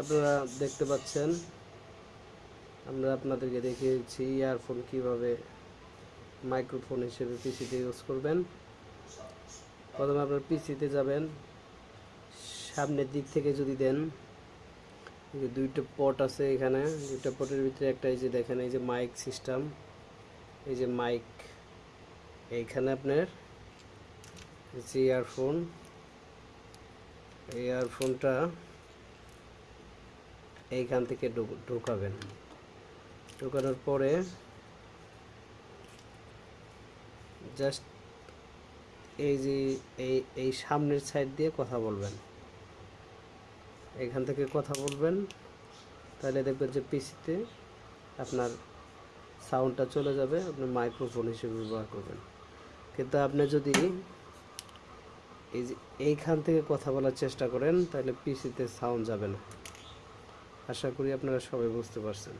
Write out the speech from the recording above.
আপনারা দেখতে পাচ্ছেন। আমরা আপনাদেরকে দেখিয়েছি ইয়ারফোন কীভাবে মাইক্রোফোন হিসেবে পিসিতে ইউজ করবেন। প্রথমে আপনার পিসিতে যাবেন। সামনের দিক থেকে যদি দেন যে দুইটা পট আছে এখানে, দুইটা পটের ভিতরে একটা এই যে দেখেন, এই যে মাইক সিস্টেম এই যে মাইক এইখানে আপনার যে ইয়ারফোন এই ইয়ারফোনটা এইখান থেকে ঢুক- ঢুকাবেন। ঢুকানোর পরে জাস্ট এই যে, এই এই সামনের সাইড দিয়ে কথা বলবেন। এখান থেকে কথা বলবেন, তাহলে দেখবেন যে পিসিতে আপনার সাউন্ডটা চলে যাবে, আপনি মাইক্রোফোন হিসেবে ব্যবহার করবেন। কিন্তু আপনি যদি এই যে, এইখান থেকে কথা বলার চেষ্টা করেন, তাহলে পিসিতে সাউন্ড যাবে না। আশা করি আপনারা সবাই বুঝতে পারছেন।